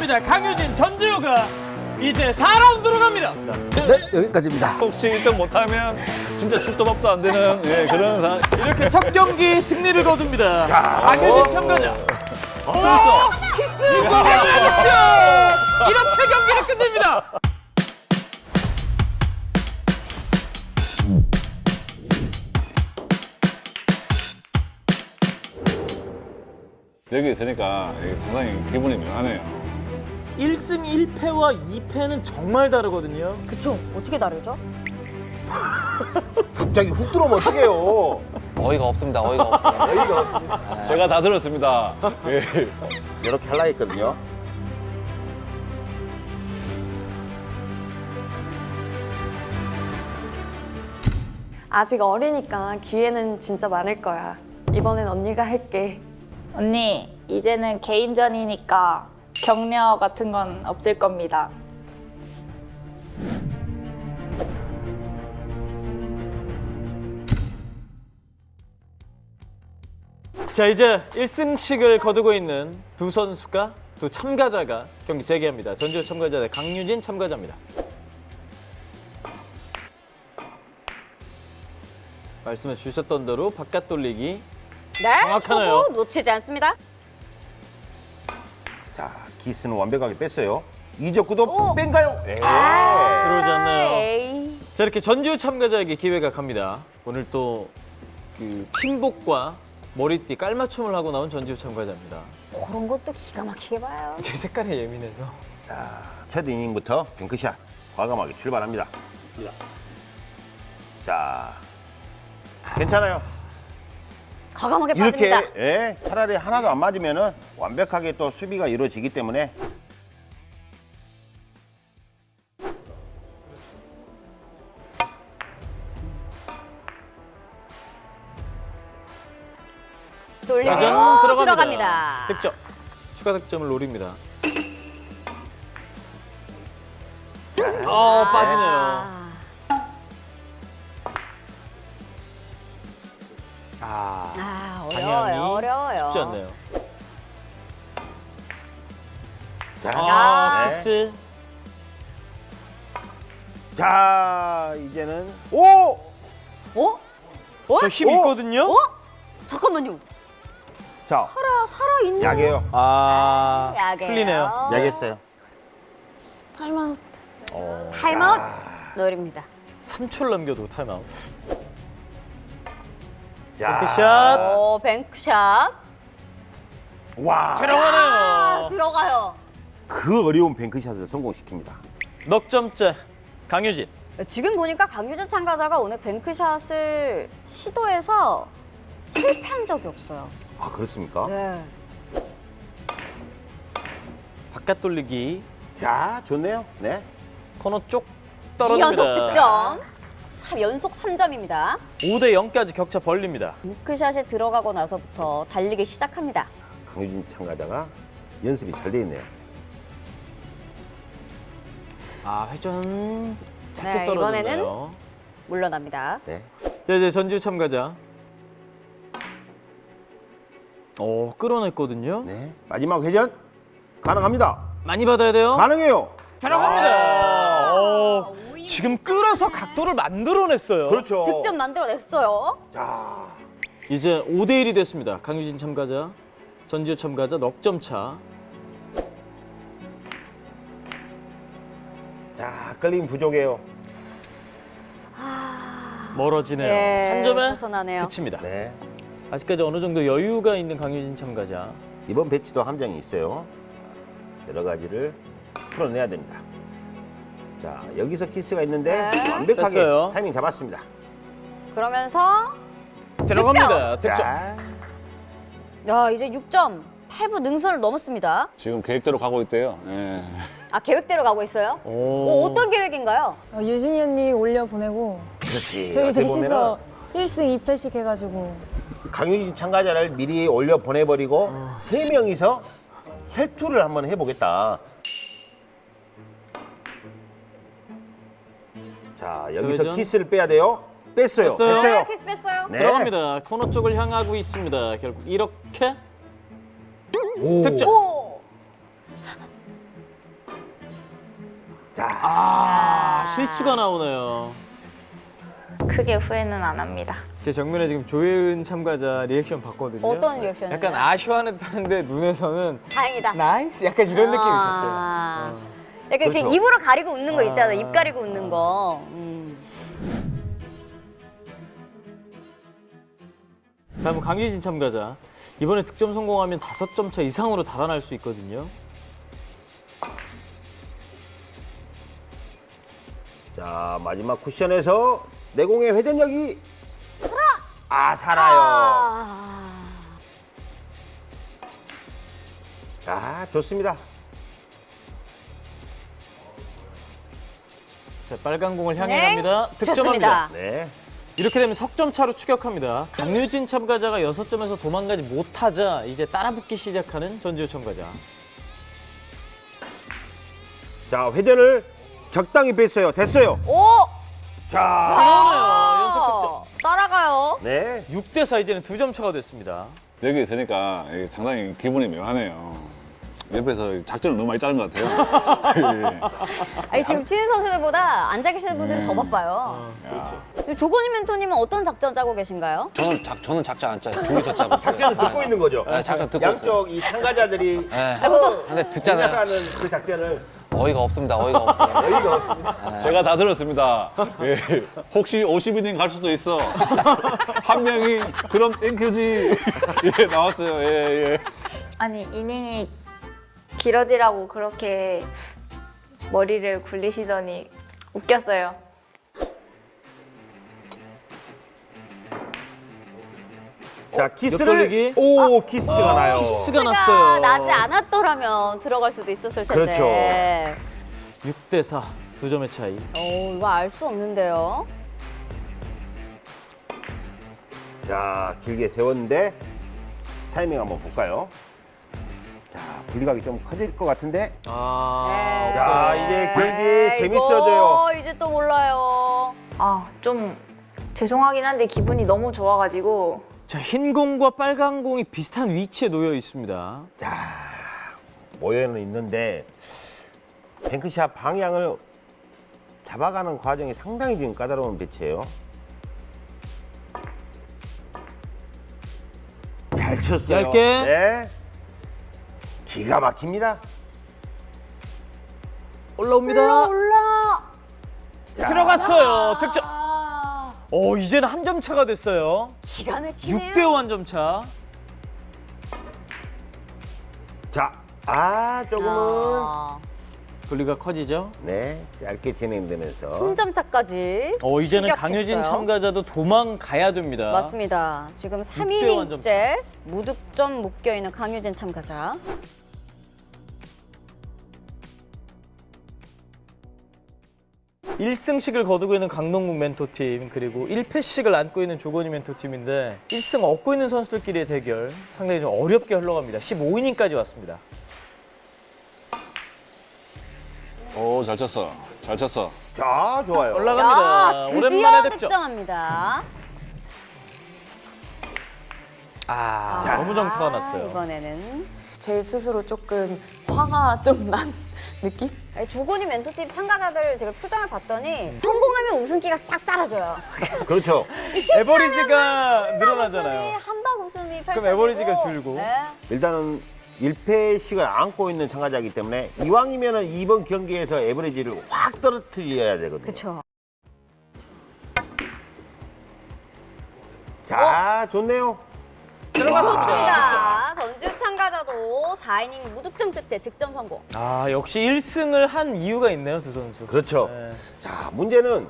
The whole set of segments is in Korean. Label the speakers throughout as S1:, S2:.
S1: 들어갑니다. 강유진, 전지효가 이제 4라운드로 갑니다.
S2: 네, 여기까지입니다.
S3: 혹시 1등 못하면 진짜 출도밥도 안 되는 예, 그런 상황.
S1: 이렇게 첫 경기 승리를 거둡니다. 강유진 참가자. 오, 키스 공개가 득점! 이렇게 경기를 끝냅니다.
S3: 여기 있으니까 상당히 기분이 묘하네요.
S1: 1승 1패와 2패는 정말 다르거든요.
S4: 그쵸? 어떻게 다르죠?
S2: 갑자기 훅 들어오면 어떡해요.
S5: 어이가 없습니다. 어이가 없어요.
S2: 어이가 없습니다.
S3: 제가 다 들었습니다. 예.
S2: 이렇게 할라 했거든요.
S4: 아직 어리니까 기회는 진짜 많을 거야. 이번엔 언니가 할게.
S6: 언니, 이제는 개인전이니까 격려 같은 건 없을 겁니다.
S1: 자 이제 1승씩을 거두고 있는 두 선수가 두 참가자가 경기 재개합니다. 전지효 참가자 대 강유진 참가자입니다. 말씀해 주셨던 대로 바깥 돌리기
S7: 네,
S1: 정확하네요.
S7: 놓치지 않습니다.
S2: 자, 기스는 완벽하게 뺐어요. 이적구도
S7: 오.
S2: 뺀가요? 예.
S1: 들어오지 않나요?
S7: 에이.
S1: 자 이렇게 전지효 참가자에게 기회가 갑니다. 오늘 또그 팀복과 머리띠 깔맞춤을 하고 나온 전지효 참가자입니다.
S7: 그런 것도 기가 막히게 봐요.
S1: 제 색깔에 예민해서
S2: 자, 첫 이닝부터 뱅크샷 과감하게 출발합니다. 자, 괜찮아요.
S7: 과감하게
S2: 이렇게
S7: 빠집니다.
S2: 예, 차라리 하나도 안 맞으면은 완벽하게 또 수비가 이루어지기 때문에
S7: 어, 들어갑니다.
S1: 들어갑니다. 득점 추가 득점을 노립니다. 어 빠지네요.
S7: 아,
S2: 아,
S7: 아, 어려워요. 어려워요.
S1: 쉽지 않네요.
S2: 자,
S1: 아
S2: 네.
S1: 키스
S2: 자, 이제는 오!
S7: 어? 어?
S1: 저힘
S2: 오!
S1: 있거든요.
S7: 어? 잠깐만요.
S2: 자,
S7: 살아 살아 있는.
S2: 약해요.
S1: 아
S7: 약해요.
S1: 틀리네요.
S2: 약했어요.
S4: 타임아웃.
S2: 어,
S7: 타임아웃
S2: 야.
S7: 노립니다.
S1: 3초를 남겨도 타임아웃.
S2: 자,
S1: 뱅크샷
S7: 오, 뱅크샷.
S2: 와,
S7: 아,
S1: 들어가네요.
S7: 들어가요.
S2: 그 어려운 뱅크샷을 성공시킵니다.
S1: 넉 점째 강유진.
S7: 지금 보니까 강유진 참가자가 오늘 뱅크샷을 시도해서 실패한 적이 없어요.
S2: 아, 그렇습니까?
S7: 네.
S1: 바깥 돌리기
S2: 자, 좋네요. 네.
S1: 코너 쪽
S7: 연속
S1: 떨어집니다.
S7: 득점. 삼- 연속 3점입니다.
S1: 5대 0까지 격차 벌립니다.
S7: 뱅크샷에 들어가고 나서부터 달리기 시작합니다.
S2: 강유진 참가자가 연습이 잘 돼 있네요.
S1: 아 회전 작게
S7: 네,
S1: 떨어졌네요.
S7: 물러납니다.
S2: 네.
S1: 자 이제 전지우 참가자. 오 끌어냈거든요.
S2: 네. 마지막 회전 가능합니다.
S1: 많이 받아야 돼요.
S2: 가능해요.
S1: 들어갑니다. 오, 지금 끌어서 각도를 만들어냈어요.
S2: 그렇죠.
S7: 득점 만들어냈어요.
S2: 자,
S1: 이제 5대 1이 됐습니다. 강유진 참가자, 전지우 참가자 넉 점 차.
S2: 자, 끌림 부족해요.
S1: 멀어지네요.
S7: 예,
S1: 한 점에
S7: 벗어나네요.
S1: 그칩니다.
S2: 네.
S1: 아직까지 어느 정도 여유가 있는 강유진 참가자.
S2: 이번 배치도 함정이 있어요. 여러 가지를 풀어내야 됩니다. 자, 여기서 키스가 있는데
S7: 네.
S2: 완벽하게
S1: 됐어요.
S2: 타이밍 잡았습니다.
S7: 그러면서
S1: 들어갑니다. 득점.
S2: 자,
S7: 야 이제 6점 8부 능선을 넘었습니다.
S3: 지금 계획대로 가고 있대요. 예.
S7: 아 계획대로 가고 있어요?
S1: 오.
S7: 어, 어떤 계획인가요?
S8: 어, 유진이 언니 올려 보내고
S2: 그렇지.
S8: 저희 셋이서
S2: 보면은
S8: 1승 2패씩 해가지고
S2: 강유진 참가자를 미리 올려 보내버리고
S1: 어.
S2: 세 명이서 혈투를 한번 해보겠다. 자, 여기서
S1: 회전.
S2: 키스를 빼야 돼요. 뺐어요.
S1: 뺐어요.
S2: 뺐어요.
S7: 네, 키스 뺐어요.
S2: 네.
S1: 들어갑니다. 코너 쪽을 향하고 있습니다. 결국 이렇게
S2: 오.
S1: 득점.
S7: 오.
S2: 자,
S1: 아, 실수가 나오네요.
S6: 크게 후회는 안 합니다.
S1: 제 정면에 지금 조혜은 참가자 리액션 봤거든요.
S7: 어떤 리액션이요?
S1: 약간 아쉬워하는 듯한데 눈에서는
S7: 다행이다.
S1: nice 약간 이런 느낌이
S7: 아.
S1: 있었어요. 어.
S7: 약간 이렇게
S2: 그렇죠.
S7: 입으로 가리고 웃는 거 있잖아.
S1: 아.
S7: 입 가리고 웃는 거. 음.
S1: 다음은 강유진 참가자. 이번에 득점 성공하면 다섯 점 차 이상으로 달아날 수 있거든요.
S2: 자 마지막 쿠션에서 내공의 회전력이 아 살아요.
S7: 아.
S2: 자 좋습니다.
S1: 자, 빨간 공을 향해
S7: 네,
S1: 갑니다. 득점합니다.
S7: 좋습니다.
S2: 네.
S1: 이렇게 되면 석점 차로 추격합니다. 강유진 참가자가 여섯 점에서 도망가지 못하자 이제 따라붙기 시작하는 전지우 참가자.
S2: 자 회전을 적당히 뺐어요. 됐어요.
S7: 오!
S2: 자.
S1: 연속 득점.
S7: 따라가요.
S2: 네.
S1: 6대 4 이제는 두 점 차가 됐습니다.
S3: 여기 있으니까 상당히 기분이 묘하네요. 옆에서 작전을 너무 많이 짜는 것 같아요. 예.
S7: 아니 지금 치는 선수들보다 앉아 계시는 분들이 더 바빠요. 조건희 멘토님은 어떤 작전 짜고 계신가요?
S5: 저는 작 저는 작전 안 짜요. 둘이서 짜고.
S2: 작전을 듣고 있는 거죠.
S5: 네, 작전 듣고
S2: 양쪽 이 참가자들이
S5: 네.
S2: 서로
S5: 근데 듣잖아요.
S2: 생각하는 그 작전을
S5: 어이가 없습니다. 어이가 없어요.
S2: 어이가 없습니다.
S3: 제가 다 들었습니다. 예. 혹시 50이닝 갈 수도 있어. 한 명이 그럼 땡큐지. 예, 나왔어요. 예, 예.
S6: 아니 이닝이 길어지라고 그렇게 머리를 굴리시더니 웃겼어요.
S2: 자,
S1: 옆
S2: 키스를. 오 키스가 나요.
S1: 아, 키스가
S7: 키스가
S1: 났어요.
S7: 나지 않았더라면 들어갈 수도 있었을 텐데.
S1: 6대 4. 두 점의 차이.
S7: 오, 이거 알 수 없는데요.
S2: 자 길게 세웠는데 타이밍 한번 볼까요? 자 분리각이 좀 커질 것 같은데.
S1: 아.
S2: 자 이제 경기
S7: 네,
S2: 재밌어져요.
S7: 이거 이제 또 몰라요.
S6: 아 좀 죄송하긴 한데 기분이 너무 좋아가지고
S1: 자, 흰 공과 빨간 공이 비슷한 위치에 놓여 있습니다.
S2: 자 모여는 있는데 뱅크샷 방향을 잡아가는 과정이 상당히 지금 까다로운 배치예요. 잘 쳤어요.
S1: 얇게.
S2: 네. 기가 막힙니다.
S1: 올라옵니다.
S7: 올라 올라.
S2: 자,
S1: 들어갔어요. 득점.
S7: 아,
S1: 오, 이제는 한 점 차가 됐어요.
S7: 기가 막히네요.
S1: 6대 5 한 점 차.
S2: 자, 아 조금은
S7: 아,
S1: 분리가 커지죠.
S2: 네 짧게 진행되면서
S7: 승점차까지.
S1: 어, 이제는
S7: 추격했어요.
S1: 강효진 참가자도 도망가야 됩니다.
S7: 맞습니다. 지금
S1: 대 완점
S7: 3이닝째 무득점 묶여 있는 강유진 참가자.
S1: 일승씩을 거두고 있는 강동국 멘토팀 그리고 1패씩을 안고 있는 조건희 멘토팀인데 1승 얻고 있는 선수들끼리의 대결 상당히 좀 어렵게 흘러갑니다. 15이닝까지 왔습니다.
S3: 오, 잘 쳤어. 잘 쳤어.
S2: 자 좋아요.
S1: 올라갑니다.
S7: 야, 드디어
S1: 오랜만에 득점.
S7: 득점합니다.
S1: 아,
S7: 자,
S1: 너무 정타가 났어요.
S7: 이번에는
S4: 제 스스로 조금 화가 좀 난 느낌?
S7: 아니, 조건희 멘토팀 참가자들 제가 표정을 봤더니
S1: 음.
S7: 성공하면 웃음기가 싹 사라져요.
S2: 그렇죠.
S1: 에버리지가 늘어나잖아요.
S7: 한박 웃음이 펼쳐지고
S1: 에버리지가 줄고.
S7: 네.
S2: 일단은 1패씩을 안고 있는 참가자이기 때문에 이왕이면 은 이번 경기에서 에버리지를 확 떨어뜨려야 되거든요.
S7: 그렇죠.
S2: 자, 좋네요.
S7: 좋습니다. 전주 참가자도 4이닝 무득점 끝에 득점 성공.
S1: 아, 역시 1승을 한 이유가 있네요, 두 선수.
S2: 그렇죠.
S1: 네.
S2: 자, 문제는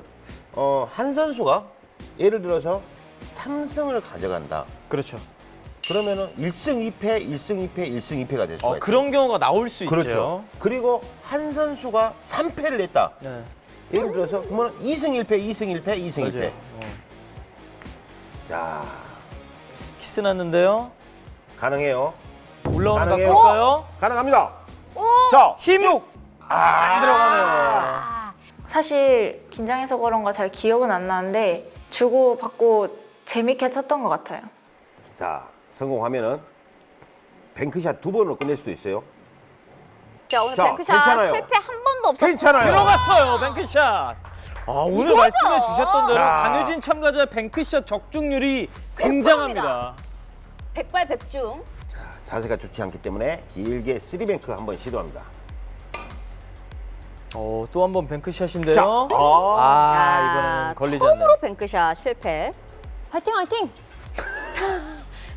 S2: 어, 한 선수가 예를 들어서 3승을 가져간다.
S1: 그렇죠.
S2: 그러면은 1승 2패, 1승 2패, 1승 2패가 될 수가
S1: 어,
S2: 있어요.
S1: 그런 경우가 나올 수
S2: 그렇죠.
S1: 있죠.
S2: 그리고 한 선수가 3패를 냈다.
S1: 네.
S2: 예를 들어서 그러면 2승 1패, 2승 1패, 2승 1패.
S1: 맞아요. 어.
S2: 자,
S1: 키스 났는데요.
S2: 가능해요.
S1: 올라오는 각
S2: 가능해요.
S1: 볼까요?
S2: 가능합니다. 자,
S1: 힘!
S2: 쭉. 아, 안 들어가네요.
S7: 아,
S6: 사실 긴장해서 그런가 잘 기억은 안 나는데 주고 받고 재밌게 쳤던 것 같아요.
S2: 자, 성공하면은 뱅크샷 두 번으로 끝낼 수도 있어요.
S7: 자 오늘
S2: 자,
S7: 뱅크샷
S2: 괜찮아요.
S7: 실패 한 번도 없었어.
S2: 괜찮아요.
S1: 들어갔어요. 뱅크샷. 아, 오늘
S7: 이거죠?
S1: 말씀해 주셨던 대로
S2: 야.
S1: 강효진 참가자의 뱅크샷 적중률이 굉장합니다.
S7: 백발백중.
S2: 자세가 좋지 않기 때문에 길게 쓰리뱅크 한번 시도합니다.
S1: 어, 또 한 번 뱅크샷인데요.
S2: 자, 아,
S1: 아,
S7: 야,
S1: 이번에는 걸리지
S7: 처음으로
S1: 않네요.
S7: 뱅크샷 실패.
S8: 화이팅 화이팅!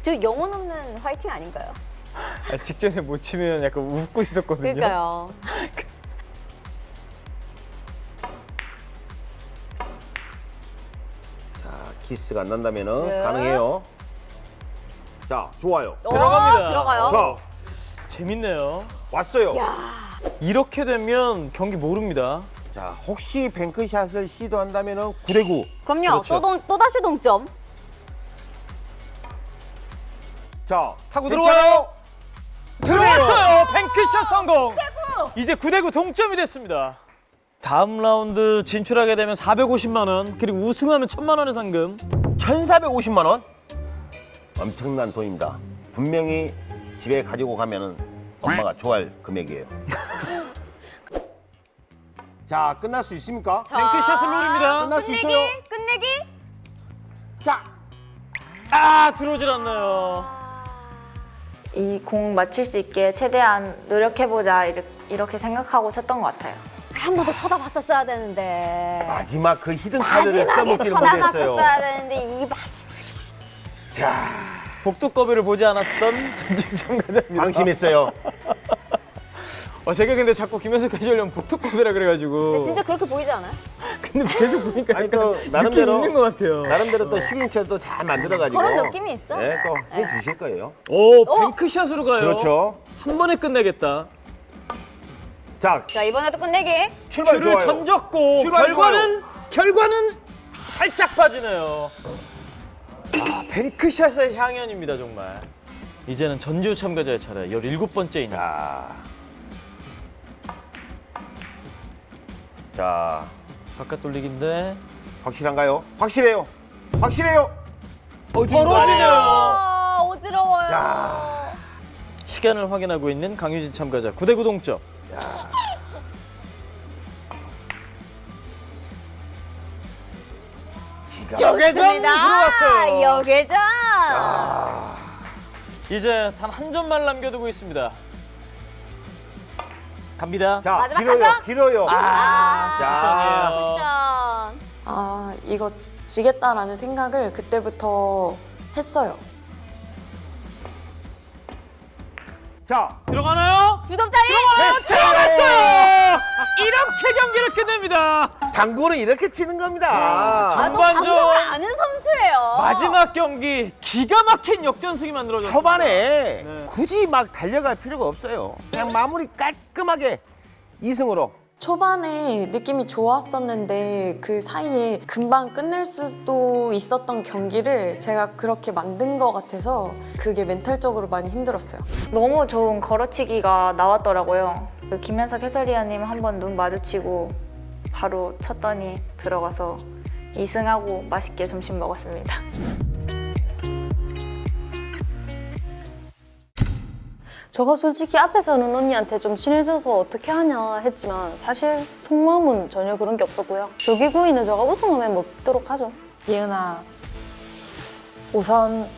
S7: 저 영혼 없는 화이팅 아닌가요?
S1: 아, 직전에 못 치면 약간 웃고 있었거든요.
S7: 그러니까요.
S2: 키스가 안 난다면은
S7: 네.
S2: 가능해요. 자, 좋아요.
S1: 들어갑니다.
S7: 어, 들어가요.
S2: 자,
S1: 재밌네요.
S2: 왔어요.
S1: 이렇게 되면 경기 모릅니다.
S2: 자, 혹시 뱅크샷을 시도한다면은 9대 9.
S7: 그럼요.
S1: 그렇죠.
S7: 또, 동, 또 다시 동점.
S2: 자,
S1: 타고
S2: 괜찮아요?
S1: 들어왔어요. 뱅크샷 성공. 이제 9대9 동점이 됐습니다. 다음 라운드 진출하게 되면 450만 원, 그리고 우승하면 1000만 원의 상금.
S2: 1,450만 원. 엄청난 돈입니다. 분명히 집에 가지고 가면 은 엄마가 좋아할 금액이에요. 자, 끝날 수 있습니까?
S1: 뱅크샷을 노립니다.
S2: 끝날 수 있어요.
S7: 끝내기?
S2: 자,
S1: 아, 들어오질 않나요.
S6: 이 공 맞출 수 있게 최대한 노력해보자 이렇게, 이렇게 생각하고 쳤던 것 같아요.
S7: 한 번 더 쳐다봤었어야 되는데.
S2: 마지막 그 히든 카드를 써먹지를 못했어요.
S7: 쳐다봤었어야 되는데 이 마지막.
S2: 자,
S1: 복두꺼비를 보지 않았던 전직 참가자입니다.
S2: 방심했어요.
S1: 어, 제가 근데 자꾸 김현석 해주려면 복두꺼비라 그래가지고.
S7: 진짜 그렇게 보이지 않아요?
S1: 근데 계속 보니까
S2: 아니, 또 나름대로-
S1: 있는 것 같아요.
S2: 나름대로 또 시그니처를 또 잘 만들어가지고.
S7: 그런 느낌이 있어?
S2: 네, 또 해주실 거예요.
S1: 오, 뱅크샷으로 가요.
S2: 그렇죠.
S1: 한 번에 끝내겠다.
S2: 자,
S7: 자, 이번에도 끝내기.
S2: 출발
S1: 줄을
S2: 좋아요.
S1: 던졌고
S2: 출발
S1: 결과는 결과는 살짝 빠지네요. 아, 뱅크샷의 향연입니다 정말. 이제는 전주 참가자의 차례 17번째 이닝.
S2: 자, 자,
S1: 바깥 돌리기인데
S2: 확실한가요? 확실해요. 확실해요.
S7: 아, 어지러워요.
S2: 자,
S1: 시간을 확인하고 있는 강유진 참가자 9대9 동점.
S2: 자.
S1: 여계전 들어왔어요.
S7: 여계전.
S1: 이제 단 한 점만 남겨두고 있습니다. 갑니다.
S2: 자,
S7: 마지막
S2: 길어요.
S7: 한 점?
S2: 길어요.
S1: 아,
S2: 자,
S7: 쿠션.
S4: 아, 이거 지겠다라는 생각을 그때부터 했어요.
S2: 자,
S1: 들어가나요?
S7: 두 점짜리.
S1: 들어갔어요. 이렇게 경기를 끝냅니다.
S2: 당구는 이렇게 치는 겁니다.
S7: 아, 너
S1: 전반전
S7: 방법을 아는 선수예요.
S1: 마지막 경기 기가 막힌 역전승이 만들어졌습니다.
S2: 초반에
S1: 네.
S2: 굳이 막 달려갈 필요가 없어요. 그냥 마무리 깔끔하게 2승으로.
S4: 초반에 느낌이 좋았었는데 그 사이에 금방 끝낼 수도 있었던 경기를 제가 그렇게 만든 것 같아서 그게 멘탈적으로 많이 힘들었어요.
S6: 너무 좋은 걸어치기가 나왔더라고요. 그 김현석 해설위원님 한 번 눈 마주치고 바로 쳤더니 들어가서 2승하고 맛있게 점심 먹었습니다.
S8: 저가 솔직히 앞에서는 언니한테 좀 친해져서 어떻게 하냐 했지만 사실 속마음은 전혀 그런 게 없었고요. 조기구이는 저가 우승하면 먹도록 하죠. 예은아, 우선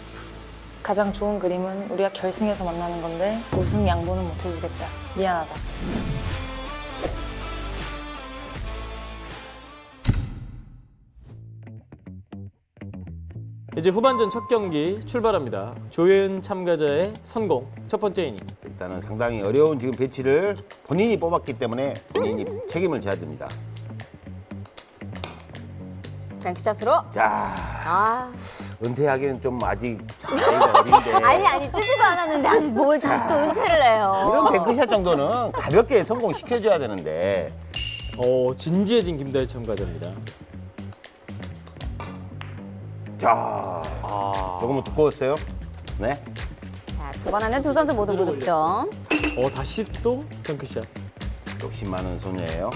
S8: 가장 좋은 그림은 우리가 결승에서 만나는 건데 우승 양보는 못 해주겠다. 미안하다.
S1: 이제 후반전 첫 경기 출발합니다. 조혜은 참가자의 선공 첫 번째 이닝.
S2: 일단은 상당히 어려운 지금 배치를 본인이 뽑았기 때문에 본인이 책임을 져야 됩니다.
S7: 뱅크샷으로.
S2: 자,
S7: 아,
S2: 은퇴하기는 좀 아직 나이가 어린데.
S7: 아니 아니 뜨지도 않았는데 아니 뭘 다시 또 은퇴를 해요.
S2: 이런 뱅크샷 정도는 가볍게 성공시켜줘야 되는데.
S1: 오, 진지해진 김다혜 참가자입니다.
S2: 자,
S1: 아,
S2: 조금은 두꺼웠어요. 네.
S7: 자, 초반에는 두 선수 모두 무득점.
S1: 어 다시 또 덩크샷.
S2: 욕심 많은 소녀예요.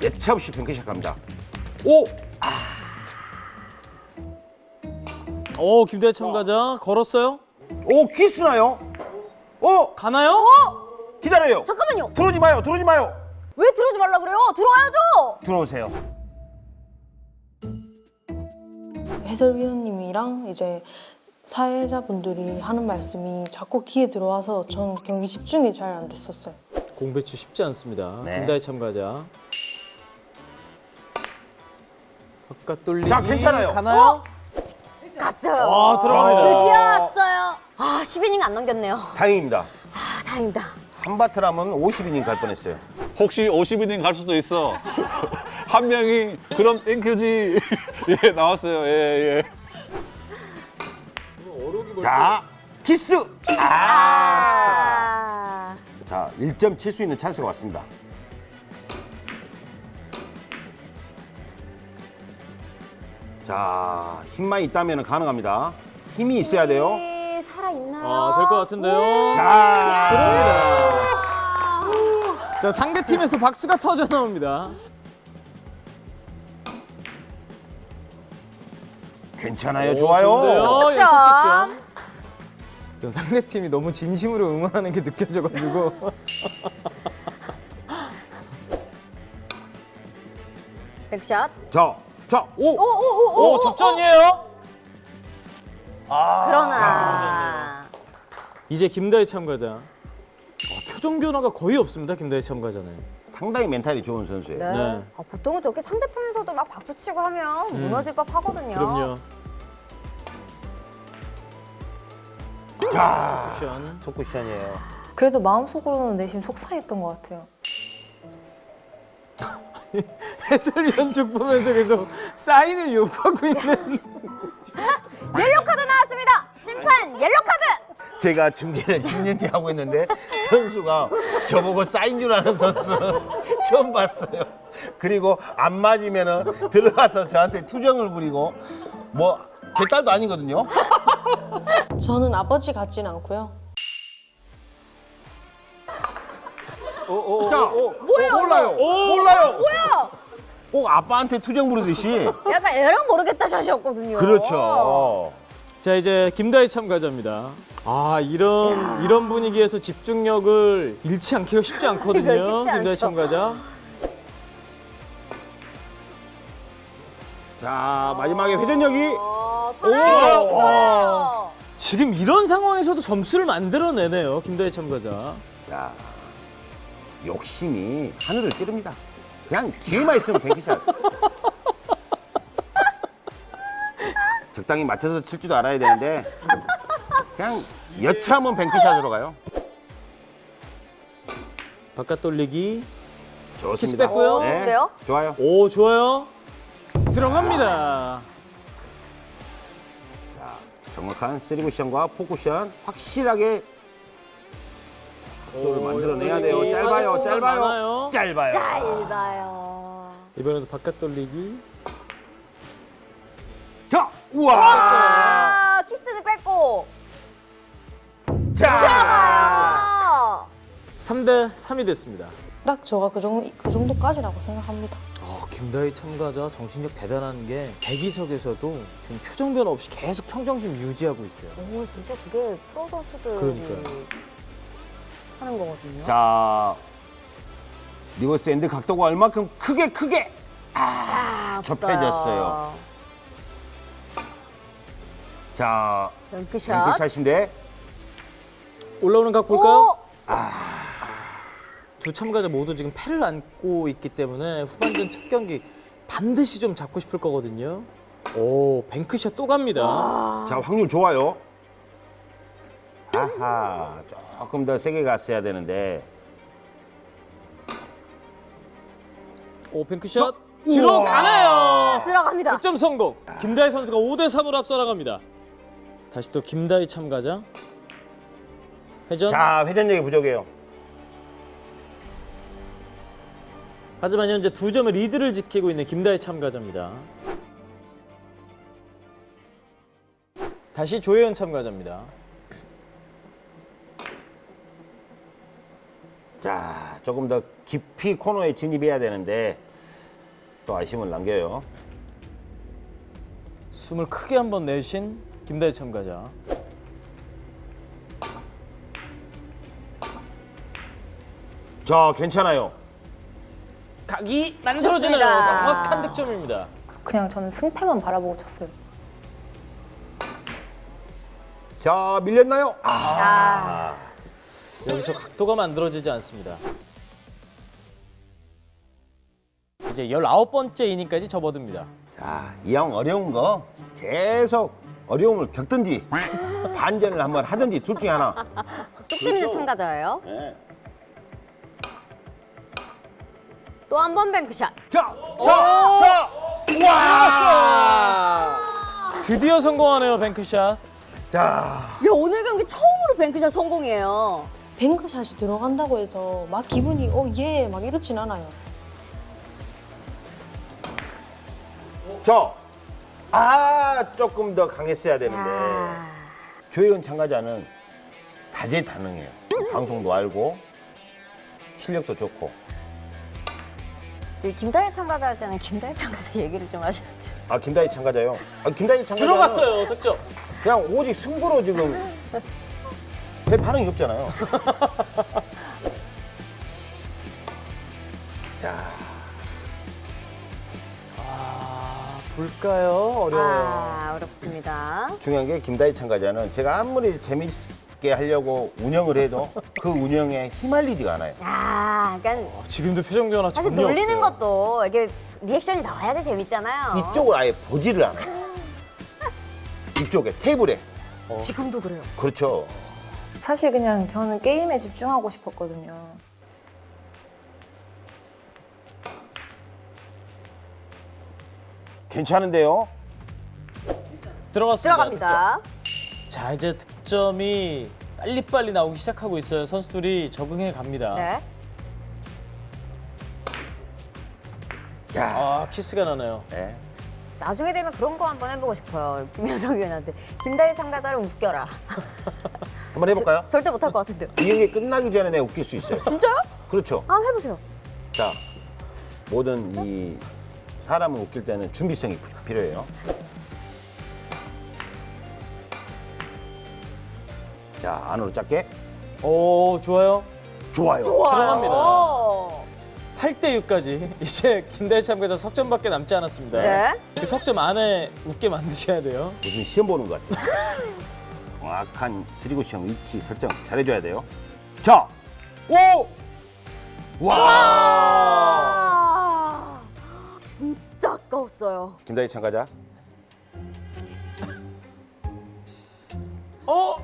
S2: 예차 없이 뱅크샷 갑니다.
S1: 오! 오, 김다혜 참가자 걸었어요?
S2: 오, 키스나요? 오,
S1: 가나요?
S2: 기다려요.
S7: 잠깐만요.
S2: 들어오지 마요, 들어오지 마요.
S7: 왜 들어오지 말라 그래요? 들어와야죠.
S2: 들어오세요.
S8: 해설위원님이랑 이제 사회자분들이 하는 말씀이 자꾸 귀에 들어와서 전 경기 집중이 잘 안 됐었어요.
S1: 공배추 쉽지 않습니다.
S2: 네.
S1: 김다희 참가자. 바깥 돌리기.
S2: 자, 괜찮아요.
S1: 가나요?
S7: 갔어요.
S1: 아, 들어갑니다.
S7: 드디어 왔어요. 아, 10이닝 안 넘겼네요.
S2: 다행입니다.
S7: 아, 다행이다.
S2: 한바트라면 50이닝 갈 뻔했어요.
S3: 혹시 50이닝 갈 수도 있어. 한 명이 그럼 땡큐지. 예, 나왔어요. 예, 예.
S2: 자, 키스!
S7: 아.
S2: 자, 1점 칠 수 있는 찬스가 왔습니다. 자, 힘만 있다면 가능합니다. 힘이 있어야 돼요.
S7: 이 살아 있나요?
S1: 아, 될 것 같은데요.
S2: 자,
S1: 들어옵니다. 자, 상대 팀에서 박수가 터져 나옵니다.
S2: 괜찮아요.
S1: 오,
S2: 좋아요.
S1: 좋은데요? 연속
S7: 득점.
S1: 득점. 전 상대 팀이 너무 진심으로 응원하는 게 느껴져가지고.
S7: 백샷.
S2: 자, 자, 오!
S7: 오오 오 오.
S1: 오, 접전이에요.
S7: 그러나.
S1: 이제 김다희 참가자. 어, 표정 변화가 거의 없습니다. 김다희 참가자는.
S2: 상당히 멘탈이 좋은 선수예요.
S7: 네.
S1: 네.
S7: 아, 보통은 저렇게 상대편 에서도 막 박수치고 하면 무너질 법 하거든요.
S1: 그럼요.
S2: 자,
S1: 쿠션.
S2: 첫 쿠션이에요.
S9: 그래도 마음속으로는 내심 속상했던 것 같아요.
S1: 해설위원 쪽 보면서 계속 사인을 요구하고 있는.
S7: 옐로 카드 나왔습니다. 심판 옐로 카드.
S2: 제가 중계를 10년째 하고 있는데 선수가 저보고 사인 줄 아는 선수는 처음 봤어요. 그리고 안 맞으면은 들어가서 저한테 투정을 부리고 뭐 제 딸도 아니거든요.
S8: 저는 아버지 같지는 않고요.
S2: 자, 뭐야? 몰라요. 몰라요.
S7: 뭐야?
S2: 꼭 아빠한테 투정 부르듯이.
S7: 약간 애랑 모르겠다 샷이었거든요.
S2: 그렇죠.
S1: 자 이제 김다희 참가자입니다. 아 이런 이런 분위기에서 집중력을 잃지 않기가 쉽지 않거든요.
S7: 않죠.
S1: 참가자.
S2: 자, 마지막에 회전력이
S7: 어,
S2: 오!
S1: 지금 이런 상황에서도 점수를 만들어내네요. 김다희 참가자.
S2: 야, 욕심이 하늘을 찌릅니다. 그냥 기회만 있으면 뱅키샷. 적당히 맞춰서 칠 줄도 알아야 되는데 그냥 여차하면 뱅크샷으로 가요.
S1: 바깥 돌리기.
S2: 좋습니다.
S1: 키스 뺐고요.
S2: 네,
S7: 좋은데요?
S2: 좋아요.
S1: 오 좋아요. 들어갑니다.
S2: 자, 정확한 쓰리 쿠션과 포 쿠션 확실하게 각도를 만들어내야 돼요.
S1: 오,
S2: 짧아요, 짧아요,
S1: 많아요.
S2: 짧아요.
S7: 짧아요.
S1: 이번에도 바깥 돌리기.
S2: 자, 우와.
S7: 아, 키스는 뺐고.
S2: 자,
S7: 아.
S1: 3대 3이 됐습니다.
S8: 딱 저가 그 정도 그 정도까지라고 생각합니다.
S1: 아, 김다희 참가자 정신력 대단한 게 대기석에서도 지금 표정 변화 없이 계속 평정심 유지하고 있어요.
S7: 오, 진짜 그게 프로 선수들이
S1: 그러니까요.
S7: 하는 거거든요.
S2: 자, 리버스 엔드 각도가 얼마큼 크게 크게
S7: 아,
S2: 좁혀졌어요. 자,
S7: 뱅크샷.
S2: 뱅크샷인데
S1: 올라오는 각 볼까요?
S7: 오!
S1: 두 참가자 모두 지금 패를 안고 있기 때문에 후반전 첫 경기 반드시 좀 잡고 싶을 거거든요. 오, 뱅크샷 또 갑니다.
S2: 자, 확률 좋아요. 아하, 조금 더 세게 갔어야 되는데.
S1: 오, 뱅크샷 들어가나요?
S7: 들어갑니다.
S1: 득점 성공. 김다희 선수가 5대 3으로 앞서 나갑니다. 다시 또 김다희 참가자. 회전.
S2: 자, 회전력이 부족해요.
S1: 하지만 현재 두 점의 리드를 지키고 있는 김다희 참가자입니다. 다시 조혜연 참가자입니다.
S2: 자, 조금 더 깊이 코너에 진입해야 되는데 또 아쉬움을 남겨요.
S1: 숨을 크게 한번 내쉰 김다희 참가자.
S2: 자, 괜찮아요.
S1: 각이 만들어지는
S7: 좋습니다.
S1: 정확한 득점입니다.
S9: 그냥 저는 승패만 바라보고 쳤어요.
S2: 자 밀렸나요? 아,
S1: 여기서 각도가 만들어지지 않습니다. 이제 19번째 이닝까지 접어듭니다.
S2: 자 이왕 어려운 거 계속 어려움을 겪든지 반전을 한번 하든지 둘 중에 하나.
S7: 뚝심 있는 참가자예요.
S2: 네.
S7: 또 한 번 뱅크샷.
S2: 자, 자, 자, 와!
S1: 드디어 성공하네요, 뱅크샷.
S2: 자,
S7: 야 오늘 경기 처음으로 뱅크샷 성공이에요.
S8: 뱅크샷이 들어간다고 해서 막 기분이 어 예 막 이렇진 않아요.
S2: 저, 아 조금 더 강했어야 되는데 조혜은 참가자는 다재다능해요. 방송도 알고 실력도 좋고.
S7: 그 김다희 참가자 할 때는 김다희 참가자 얘기를 좀 하셔야지.
S2: 아 김다희 참가자요. 아 김다희 참가자
S1: 들어갔어요, 득점.
S2: 그냥 오직 승부로 지금 배 반응이 없잖아요. 자,
S1: 아, 볼까요? 어려워요.
S7: 아 어렵습니다.
S2: 중요한 게 김다희 참가자는 제가 아무리 재 밌게 하려고 운영을 해도 그 운영에 휘말리지가 않아요.
S7: 아, 그러니까
S1: 지금도 표정 변화
S7: 사실
S1: 전혀
S7: 놀리는
S1: 없어요.
S7: 것도 이게 리액션이 나와야지 재밌잖아요.
S2: 이쪽을 아예 보지를 않아요. 이쪽에 테이블에.
S7: 지금도 그래요.
S2: 그렇죠.
S9: 사실 그냥 저는 게임에 집중하고 싶었거든요.
S2: 괜찮은데요?
S1: 들어갔습니다.
S7: 들어갑니다.
S1: 득점. 자, 이제 득점이 빨리빨리 나오기 시작하고 있어요. 선수들이 적응해 갑니다.
S7: 네.
S2: 자,
S1: 아, 키스가 나네요.
S2: 네.
S7: 나중에 되면 그런 거 한번 해보고 싶어요. 김현석 위원한테 김다희 참가자를 웃겨라.
S2: 한번 해볼까요?
S7: 절대 못할 것 같은데요.
S2: 이 경기 끝나기 전에 내가 웃길 수 있어요.
S7: 진짜요?
S2: 그렇죠.
S7: 한번 해보세요.
S2: 자, 모든 이 사람을 웃길 때는 준비성이 피- 필요해요. 자, 안으로 짧게.
S1: 오, 좋아요.
S2: 좋아요.
S1: 들어갑니다.
S7: 오.
S1: 8대 6까지 이제 김다희 참가자 석점밖에 남지 않았습니다.
S7: 네.
S1: 그 석점 안에 웃게 만드셔야 돼요.
S2: 무슨 시험 보는 것 같아요. 정확한 스리고시형 위치 설정 잘해줘야 돼요. 자, 오! 와!
S7: 아, 진짜 아까웠어요.
S2: 김다희 참가자.
S1: 어?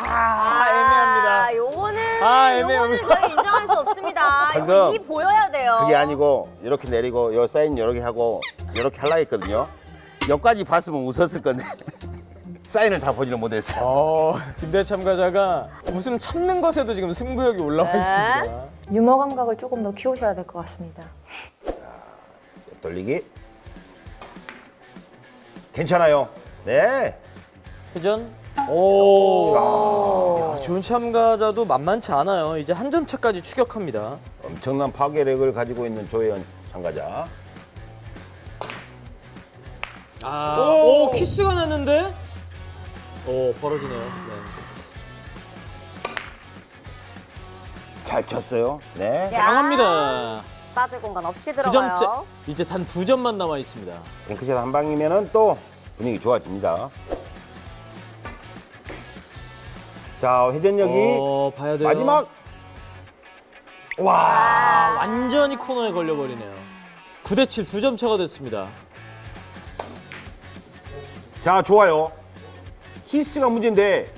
S2: 아, 애매합니다.
S7: 아, 요거는
S1: 아.
S7: 요거는 저희 인정할 수 없습니다.
S2: 방금
S7: 이거 이 보여야 돼요.
S2: 그게 아니고 이렇게 내리고 요 사인 이렇게 하고 이렇게 하려 했거든요. 여기까지 봤으면 웃었을 건데 사인을 다 보지를 못했어요.
S1: 어, 김다희 참가자가 웃음 참는 것에도 지금 승부욕이 올라와
S7: 네.
S1: 있습니다.
S9: 유머 감각을 조금 더 키우셔야 될 것 같습니다.
S2: 돌리기. 괜찮아요. 네.
S1: 회전. 오. 야, 좋은 참가자도 만만치 않아요. 이제 한 점 차까지 추격합니다.
S2: 엄청난 파괴력을 가지고 있는 조혜연 참가자.
S1: 아, 오, 키스가 났는데? 오, 벌어지네요. 네.
S2: 잘 쳤어요. 네.
S7: 야,
S1: 강합니다.
S7: 빠질 공간 없이
S1: 두
S7: 들어가요.
S1: 이제 단 두 점만 남아 있습니다.
S2: 뱅크샷 한 방이면은 또 분위기 좋아집니다. 자, 회전력이
S1: 어, 봐야 돼요.
S2: 마지막. 와.
S1: 아, 완전히 코너에 걸려버리네요. 9대 7, 두 점 차가 됐습니다.
S2: 자, 좋아요. 키스가 문제인데.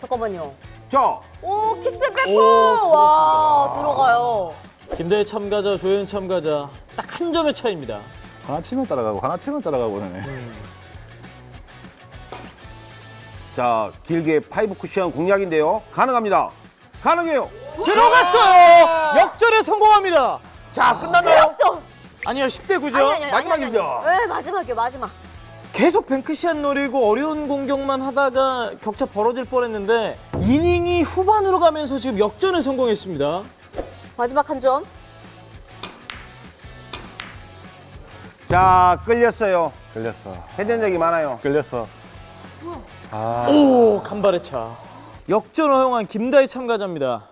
S7: 잠깐만요.
S2: 자,
S7: 오 키스
S1: 오,
S7: 백호 와 들어가요.
S1: 김대희 참가자, 조현 참가자 딱 한 점의 차이입니다.
S3: 하나 치면 따라가고 하나 치면 따라가고 그러네.
S2: 자, 길게 파이브 쿠션 공략인데요. 가능합니다. 가능해요.
S1: 들어갔어요! 역전에 성공합니다.
S2: 자, 끝났나요?
S7: 점.
S1: 아니요, 10대 9죠.
S7: 아니, 아니, 아니,
S2: 마지막입니다.
S7: 네 마지막이요 마지막.
S1: 계속 뱅크샷 노리고 어려운 공격만 하다가 격차 벌어질 뻔했는데 이닝이 후반으로 가면서 지금 역전에 성공했습니다.
S7: 마지막 한 점.
S2: 자, 끌렸어요.
S3: 끌렸어.
S2: 회전력이 많아요.
S3: 끌렸어. 아,
S1: 오, 간발의 차. 역전 허용한 김다희 참가자입니다.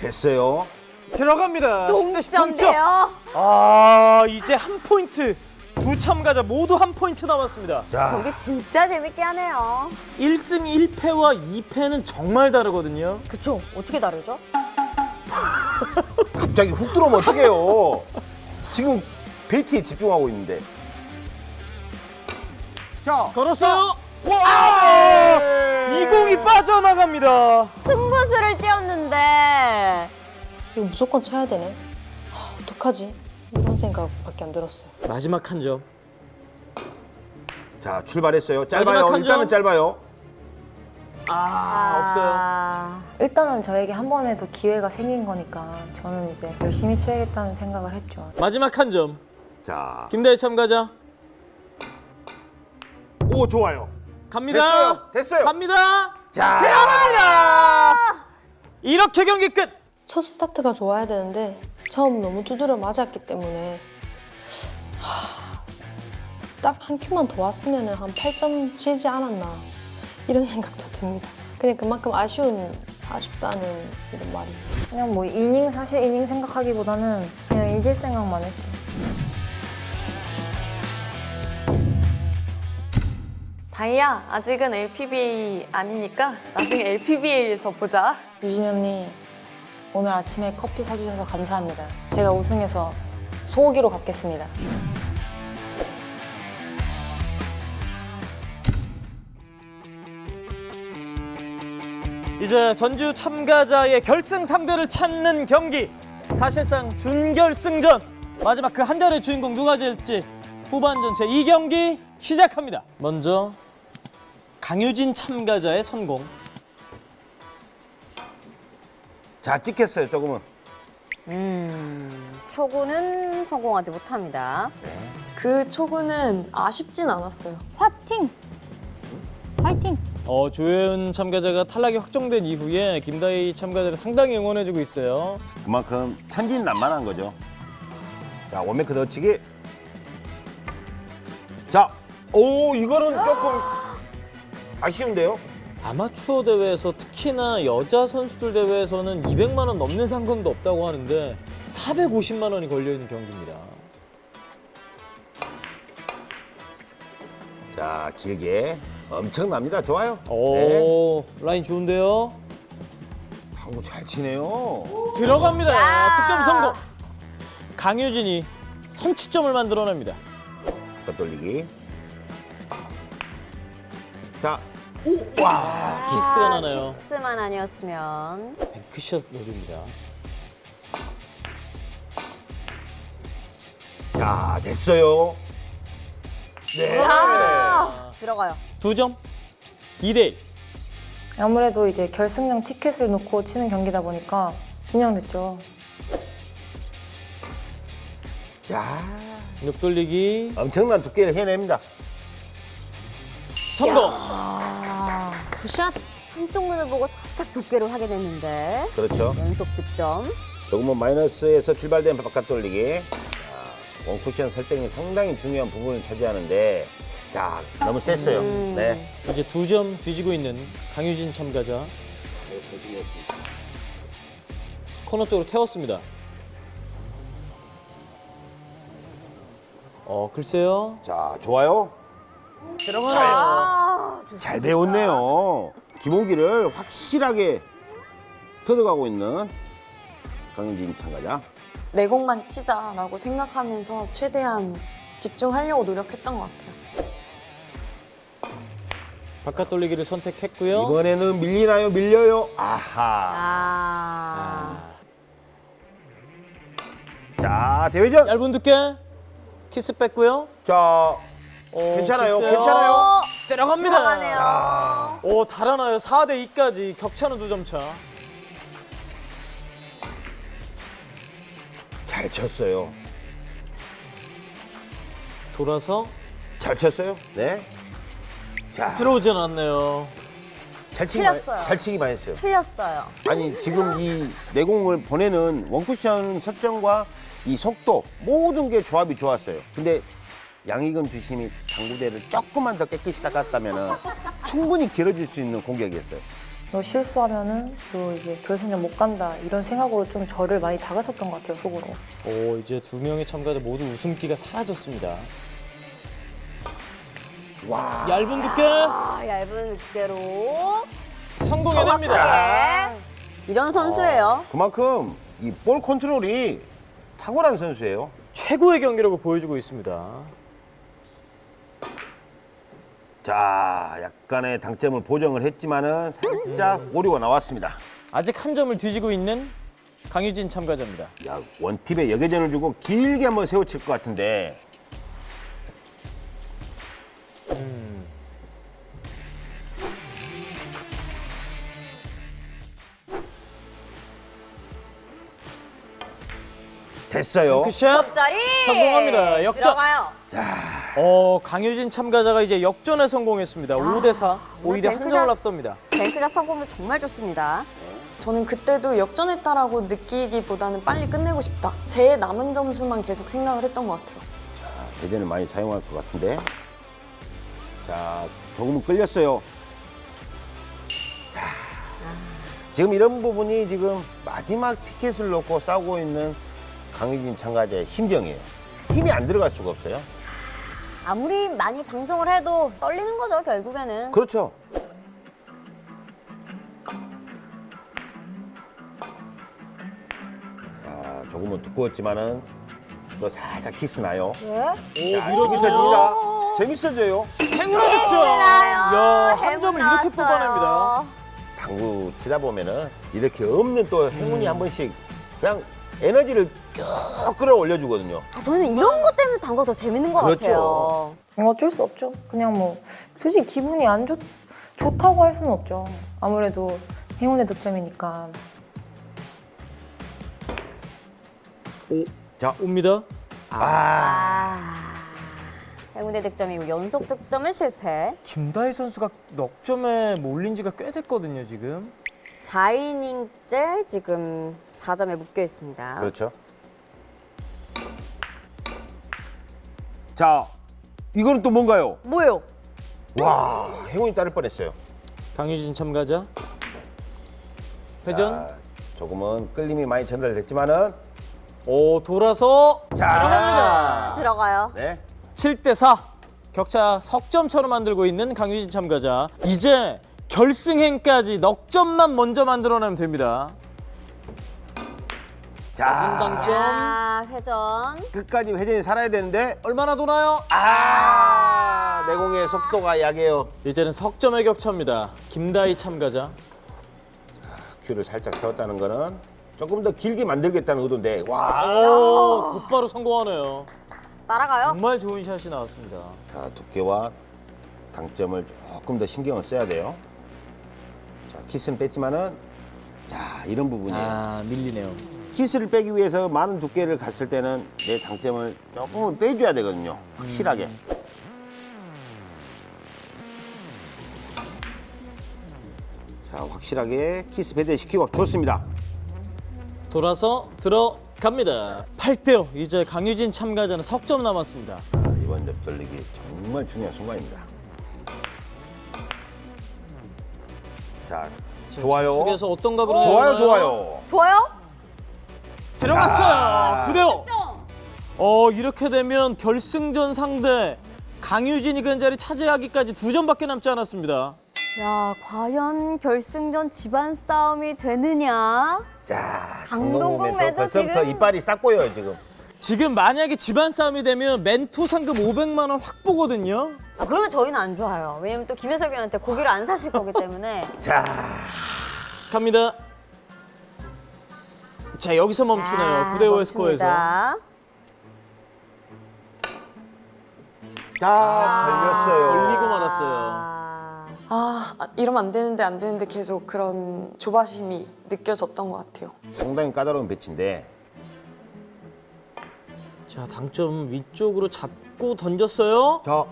S2: 됐어요.
S1: 들어갑니다. 10대 10 동점.
S7: 동점대요.
S1: 아 이제 한 포인트. 두 참가자 모두 한 포인트 남았습니다.
S2: 자,
S7: 경기 진짜 재밌게 하네요.
S1: 1승 1패와 2패는 정말 다르거든요.
S7: 그쵸? 어떻게 다르죠?
S2: 갑자기 훅 들어오면 어떡해요. 지금 베이트에 집중하고 있는데. 자,
S1: 걸었어요. 와! 이 공이 빠져나갑니다.
S7: 승부수를 띄웠는데
S8: 이거 무조건 쳐야 되네. 아, 어떡하지? 이런 생각밖에 안 들었어요.
S1: 마지막 한 점.
S2: 자 출발했어요. 짧아요.
S1: 마지막 한
S2: 일단은
S1: 점.
S2: 짧아요.
S1: 아, 없어요.
S7: 아,
S9: 일단은 저에게 한 번에 더 기회가 생긴 거니까 저는 이제 열심히 쳐야겠다는 생각을 했죠.
S1: 마지막 한 점.
S2: 자,
S1: 김다희 참가자
S2: 오 좋아요.
S1: 갑니다.
S2: 됐어요. 됐어요.
S1: 갑니다.
S2: 자,
S1: 들어갑니다. 이렇게 경기 끝.
S8: 첫 스타트가 좋아야 되는데 처음 너무 두드려 맞았기 때문에 딱 한 큐만 더 왔으면 한 8점 치지 않았나 이런 생각도 듭니다. 그냥 그만큼 아쉬운 아쉽다는 이런 말이.
S9: 그냥 뭐 이닝 사실 이닝 생각하기보다는 그냥 이길 생각만 했죠.
S4: 다이야 아직은 LPBA 아니니까 나중에 LPBA에서 보자.
S9: 유진 언니 오늘 아침에 커피 사주셔서 감사합니다. 제가 우승해서 소고기로 갚겠습니다.
S1: 이제 전주 참가자의 결승 상대를 찾는 경기. 사실상 준결승전. 마지막 그 한 자리의 주인공 누가 될지 후반전 제 2경기 시작합니다. 먼저 강유진 참가자의 성공.
S2: 자 찍혔어요. 조금은.
S7: 음, 초구는 성공하지 못합니다.
S4: 그 초구는 아쉽진 않았어요.
S8: 화팅! 화이팅!
S1: 어, 조혜은 참가자가 탈락이 확정된 이후에 김다희 참가자를 상당히 응원해주고 있어요.
S2: 그만큼 천진난만한 거죠. 자 원메크 넣치기. 자, 오 이거는 조금 아쉬운데요.
S1: 아마추어 대회에서 특히나 여자 선수들 대회에서는 200만 원 넘는 상금도 없다고 하는데 450만 원이 걸려 있는 경기입니다.
S2: 자 길게 엄청납니다. 좋아요. 네.
S1: 오, 라인 좋은데요?
S2: 당구 잘 치네요.
S1: 들어갑니다. 득점 성공. 강유진이 선취점을 만들어냅니다.
S2: 돌리기. 자, 오, 와.
S1: 키스가 나나요?
S7: 키스만 아니었으면
S1: 뱅크샷 노립니다.
S2: 자, 됐어요. 네.
S7: 아, 들어가요.
S1: 두 점, 2대1.
S9: 아무래도 이제 결승전 티켓을 놓고 치는 경기다 보니까 긴장됐죠.
S2: 자,
S1: 옆돌리기
S2: 엄청난 두께를 해냅니다.
S1: 성공.
S7: 굿샷. 한쪽 눈을 보고 살짝 두께를 확인했는데
S2: 그렇죠.
S7: 연속 득점.
S2: 조금은 마이너스에서 출발된 바깥 돌리기. 자, 원쿠션 설정이 상당히 중요한 부분을 차지하는데, 자, 너무 셌어요.
S7: 음.
S2: 네.
S1: 이제 두 점 뒤지고 있는 강유진 참가자. 코너 쪽으로 태웠습니다. 어, 글쎄요.
S2: 자, 좋아요.
S1: 들어가네요.
S2: 잘 배웠네요. 기본기를 확실하게 터득하고 있는 강윤진 참가자.
S4: 내 공만 치자라고 생각하면서 최대한 집중하려고 노력했던 것 같아요.
S1: 바깥 돌리기를 선택했고요.
S2: 이번에는 밀리나요? 밀려요? 아하.
S7: 아.
S2: 자, 대회전.
S1: 얇은 두께 키스 뺐고요.
S2: 자,
S1: 어,
S2: 괜찮아요.
S1: 글쎄요.
S2: 괜찮아요.
S1: 들어갑니다.
S7: 들어가네요.
S1: 오, 달아나요. 4대 2까지 격차는 두 점 차.
S2: 잘 쳤어요.
S1: 돌아서
S2: 잘 쳤어요. 네. 자,
S1: 들어오진 않네요.
S2: 잘 치기
S7: 틀렸어요.
S2: 잘 치기만 했어요.
S7: 틀렸어요.
S2: 아니 지금 이 내공을 보내는 원쿠션 설정과 이 속도 모든 게 조합이 좋았어요. 근데 양희금 주심이 당구대를 조금만 더 깨끗이 닦았다면 충분히 길어질 수 있는 공격이었어요.
S9: 너 실수하면은 너 이제 결승전 못 간다 이런 생각으로 좀 저를 많이 다가쳤던 것 같아요 속으로.
S1: 오 이제 두 명의 참가자 모두 웃음기가 사라졌습니다.
S2: 와.
S1: 얇은 두께
S7: 아, 얇은 두께로
S1: 성공해냅니다.
S7: 이런 선수예요.
S2: 그만큼 이 볼 컨트롤이 탁월한 선수예요.
S1: 최고의 경기력을 보여주고 있습니다.
S2: 자, 약간의 당점을 보정을 했지만은 살짝 오류가 나왔습니다.
S1: 아직 한 점을 뒤지고 있는 강유진 참가자입니다.
S2: 야, 원팁에 여계전을 주고 길게 한번 세워칠 것 같은데. 됐어요.
S1: 크샷
S7: 자리
S1: 성공합니다. 역전.
S7: 들어가요.
S1: 어 강유진 참가자가 이제 역전에 성공했습니다. 5대 4. 오히려 한
S7: 뱅크샷.
S1: 점을 앞섭니다.
S7: 뱅크샷 성공률 정말 좋습니다.
S4: 저는 그때도 역전했다라고 느끼기보다는 빨리 끝내고 싶다. 제 남은 점수만 계속 생각을 했던 것 같아요.
S2: 대전을 많이 사용할 것 같은데. 자, 조금은 끌렸어요. 자, 지금 이런 부분이 지금 마지막 티켓을 놓고 싸우고 있는 강유진 참가자의 심정이에요. 힘이 안 들어갈 수가 없어요.
S7: 아무리 많이 방송을 해도 떨리는 거죠 결국에는.
S2: 그렇죠. 자, 조금은 두꺼웠지만은 또 살짝 키스 나요.
S7: 예?
S2: 자, 재밌어집니다. 재밌어져요.
S1: 행운의 득점. 야, 한 점을 이렇게 뽑아냅니다.
S2: 당구 치다 보면은 이렇게 없는 또 행운이 한 번씩 그냥 에너지를 쭉 끌어올려 주거든요.
S7: 아, 저는 이런 것 때문에 당구가 더 재밌는 것
S2: 그렇죠.
S7: 같아요.
S9: 어쩔 수 없죠. 그냥 뭐 솔직히 기분이 안 좋, 좋다고 할 수는 없죠. 아무래도 행운의 득점이니까.
S2: 자,
S1: 옵니다.
S7: 아, 행운의 득점이고 연속 득점은 실패.
S1: 김다희 선수가 넉점에 몰린 지가 꽤 됐거든요, 지금.
S7: 4이닝째 지금 4점에 묶여 있습니다.
S2: 그렇죠. 자, 이거는 또 뭔가요?
S7: 뭐요?
S2: 와, 행운이 따를 뻔했어요.
S1: 강유진 참가자. 회전.
S2: 자, 조금은 끌림이 많이 전달됐지만은
S1: 오, 돌아서
S2: 자,
S7: 들어가요.
S2: 네.
S1: 7대 4. 격차 석점처럼 만들고 있는 강유진 참가자. 이제 결승행까지 넉 점만 먼저 만들어내면 됩니다.
S2: 자,
S1: 당점.
S7: 아, 회전.
S2: 끝까지 회전이 살아야 되는데
S1: 얼마나 도나요?
S2: 아, 내공의 속도가 약해요.
S1: 이제는 석점의 격차입니다. 김다희 참가자.
S2: 큐를 살짝 세웠다는 거는 조금 더 길게 만들겠다는 의도인데 와,
S1: 오, 곧바로 성공하네요.
S7: 따라가요.
S1: 정말 좋은 샷이 나왔습니다.
S2: 자, 두께와 당점을 조금 더 신경을 써야 돼요. 자, 키스는 뺐지만은 자, 이런 부분이에요.
S1: 아, 밀리네요.
S2: 키스를 빼기 위해서 많은 두께를 갔을 때는 내 당점을 조금은 빼줘야 되거든요. 확실하게. 자, 확실하게 키스 배제시키고 좋습니다.
S1: 돌아서 들어갑니다. 8대5. 이제 강유진 참가자는 석점 남았습니다.
S2: 자, 이번 옆돌리기 정말 중요한 순간입니다. 자, 좋아요.
S1: 쪽에서 어떤 각으로
S2: 좋아요? 좋아요.
S7: 좋아요?
S1: 들어갔어요. 9대5. 어, 이렇게 되면 결승전 상대 강유진이 그 자리 차지하기까지 두 점밖에 남지 않았습니다.
S7: 야, 과연 결승전 집안 싸움이 되느냐?
S2: 자,
S7: 강동국
S2: 멘토
S7: 지금-
S2: 이빨이 싹 보여요, 지금.
S1: 지금 만약에 집안 싸움이 되면 멘토 상금 500만 원 확보거든요.
S7: 아, 그러면 저희는 안 좋아요. 왜냐면 또 김혜석 의원한테 고기를 안 사실 거기 때문에.
S2: 자,
S1: 갑니다. 자, 여기서 멈추네요.
S7: 아,
S1: 9대5의 스코어에서.
S7: 멈춥니다.
S2: 자, 걸렸어요.
S1: 걸리고 말았어요.
S7: 아,
S4: 아, 아, 이러면 안 되는데 안 되는데 계속 그런 조바심이 느껴졌던 것 같아요.
S2: 상당히 까다로운 배치인데
S1: 자, 당점 위쪽으로 잡고 던졌어요.
S2: 저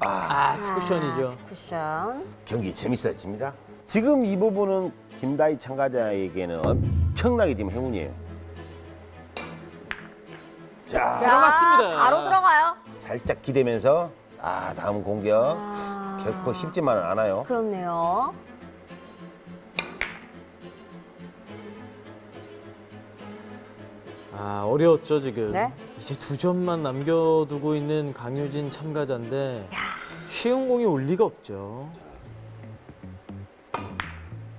S1: 아, 투쿠션이죠.
S7: 쿠션.
S2: 경기 재밌어집니다. 지금 이 부분은 김다희 참가자에게는 엄청나게 지금 행운이에요. 자,
S1: 들어갔습니다.
S7: 바로 들어가요.
S2: 살짝 기대면서 아 다음 공격
S7: 아...
S2: 결코 쉽지만은 않아요.
S7: 그렇네요.
S1: 아 어려웠죠 지금.
S7: 네?
S1: 이제 두 점만 남겨두고 있는 강유진 참가자인데 야... 쉬운 공이 올 리가 없죠.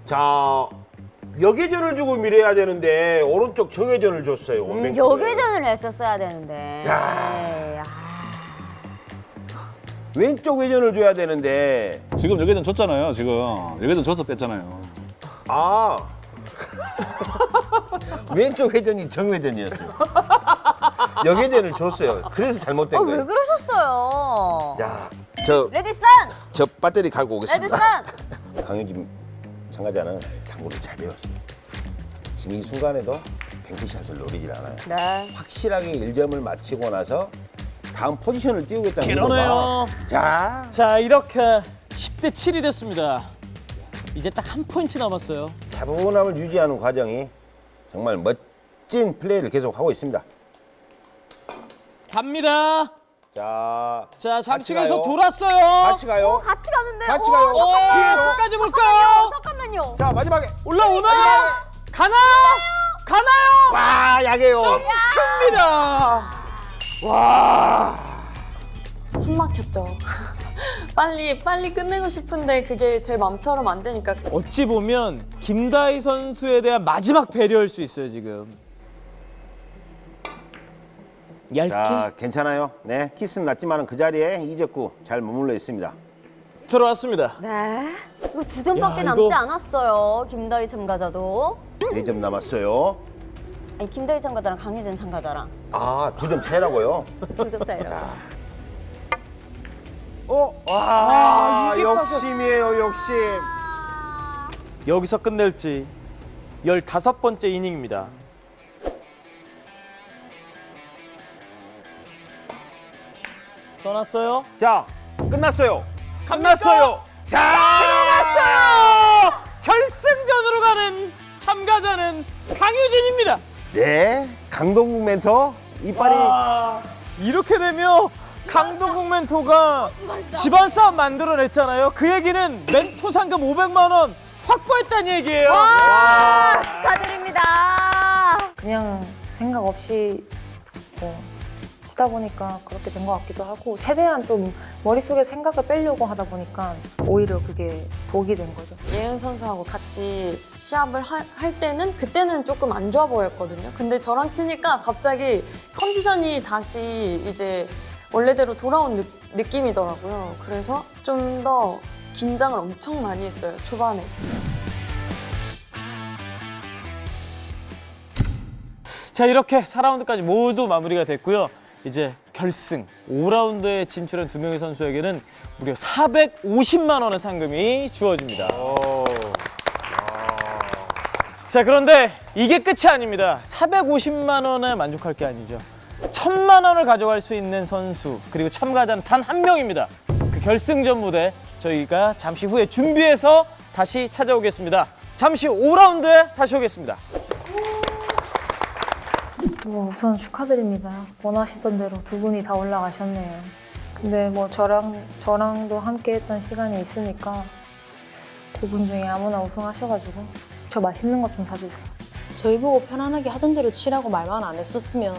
S2: 자 역회전을 주고 밀어야 되는데 오른쪽 정회전을 줬어요.
S7: 음. 역회전을 했었어야 되는데.
S2: 자.
S7: 에이, 아,
S2: 왼쪽 회전을 줘야 되는데
S3: 지금 여기전 졌잖아요. 지금 여기전 져서 뺐잖아요.
S2: 아 왼쪽 회전이 정회전이었어요. 역회전을 줬어요. 그래서 잘못된
S7: 아, 왜
S2: 거예요.
S7: 그러셨어요?
S2: 자, 저,
S7: 레디슨!
S2: 저 배터리 갈고
S7: 레디슨!
S2: 오겠습니다. 강효진 참가자는 당구를 잘 배웠어요. 지금 이 순간에도 뱅크샷을 노리질 않아요.
S7: 네.
S2: 확실하게 1점을 마치고 나서 다음 포지션을 띄우겠다는
S1: 그러네요.
S2: 거가 자,
S1: 자 이렇게 10대 7이 됐습니다. 이제 딱 한 포인트 남았어요.
S2: 차분함을 유지하는 과정이 정말 멋진 플레이를 계속 하고 있습니다.
S1: 갑니다.
S2: 자,
S1: 자
S2: 같이
S1: 장충에서. 돌았어요.
S2: 같이 가요.
S7: 같이 가는데?
S2: 같이
S7: 오,
S2: 가요.
S1: 오,
S7: 잠깐만요.
S1: 끝까지 볼까요?
S7: 잠깐만요.
S2: 자, 마지막에
S1: 올라오나요? 가나요? 가나요?
S2: 와, 약해요.
S1: 칩니다.
S4: 숨 막혔죠. 빨리 빨리 끝내고 싶은데 그게 제 맘처럼 안 되니까
S1: 어찌 보면 김다희 선수에 대한 마지막 배려일 수 있어요 지금. 얇게
S2: 자, 괜찮아요. 네, 키스는 났지만 그 자리에 이적구 잘 머물러 있습니다.
S1: 들어왔습니다.
S7: 네. 이거 두 점밖에
S1: 야,
S7: 남지
S1: 이거-
S7: 않았어요. 김다희 참가자도.
S2: 네 점 남았어요.
S7: 아니, 김다희 참가자랑 강유진 참가자랑
S2: 아, 두 점 차이라고요?
S7: 두 점 차이라고.
S2: 어? 와,
S1: 아, 이게
S2: 욕심이에요, 욕심.
S1: 여기서 끝낼지 15번째 이닝입니다. 떠났어요?
S2: 자, 끝났어요.
S1: 끝났어요.
S2: 자,
S1: 들어갔어요. 결승전으로 가는 참가자는 강유진입니다.
S2: 네, 강동국 멘토 이빨이
S1: 와, 이렇게 되면 강동국 멘토가 집안 싸움 만들어냈잖아요. 그 얘기는 멘토 상금 500만 원 확보했다는 얘기예요.
S7: 와, 축하드립니다.
S9: 그냥 생각 없이 뭐 치다 보니까 그렇게 된 것 같기도 하고 최대한 좀 머릿속에 생각을 빼려고 하다 보니까 오히려 그게 독이 된 거죠.
S4: 예은 선수하고 같이 시합을 하- 할 때는 그때는 조금 안 좋아 보였거든요. 근데 저랑 치니까 갑자기 컨디션이 다시 이제 원래대로 돌아온 느, 느낌이더라고요. 그래서 좀 더 긴장을 엄청 많이 했어요. 초반에.
S1: 자 이렇게 4라운드까지 모두 마무리가 됐고요. 이제 결승 5라운드에 진출한 두 명의 선수에게는 무려 450만 원의 상금이 주어집니다. 자 그런데 이게 끝이 아닙니다. 450만 원에 만족할 게 아니죠. 천만 원을 가져갈 수 있는 선수 그리고 참가자는 단 한 명입니다. 그 결승전 무대 저희가 잠시 후에 준비해서 다시 찾아오겠습니다. 잠시 5라운드에 다시 오겠습니다.
S9: 뭐 우선 축하드립니다. 원하시던 대로 두 분이 다 올라가셨네요. 근데 뭐 저랑 저랑도 함께 했던 시간이 있으니까 두 분 중에 아무나 우승하셔가지고 저 맛있는 것 좀 사주세요.
S8: 저희 보고 편안하게 하던 대로 치라고 말만 안 했었으면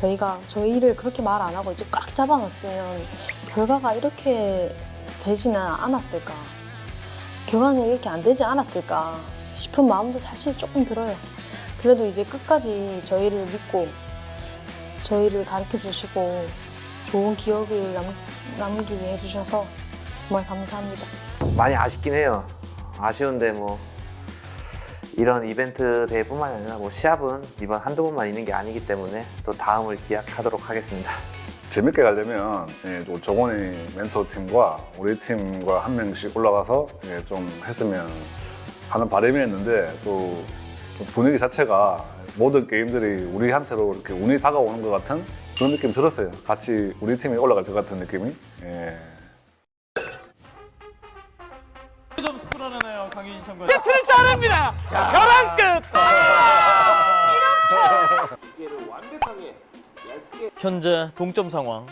S8: 저희가 저희를 그렇게 말 안 하고 이제 꽉 잡아놨으면 결과가 이렇게 되지는 않았을까 결과는 이렇게 안 되지 않았을까 싶은 마음도 사실 조금 들어요 그래도 이제 끝까지 저희를 믿고 저희를 가르쳐 주시고 좋은 기억을 남, 남기게 해주셔서 정말 감사합니다
S5: 많이 아쉽긴 해요. 아쉬운데 뭐 이런 이벤트 대회뿐만 아니라 뭐 시합은 이번 한두 번만 있는 게 아니기 때문에 또 다음을 기약하도록 하겠습니다.
S3: 재밌게 가려면 예, 좀 정원이 멘토 팀과 우리 팀과 한 명씩 올라가서 예, 좀 했으면 하는 바람이었는데 또 분위기 자체가 모든 게임들이 우리한테로 이렇게 운이 다가오는 것 같은 그런 느낌 들었어요. 같이 우리 팀이 올라갈 것 같은 느낌이. 예.
S1: 점수 풀어내네요 강윤진 참가자. 세트를 따릅니다. 벼랑 끝. 현재 동점 상황.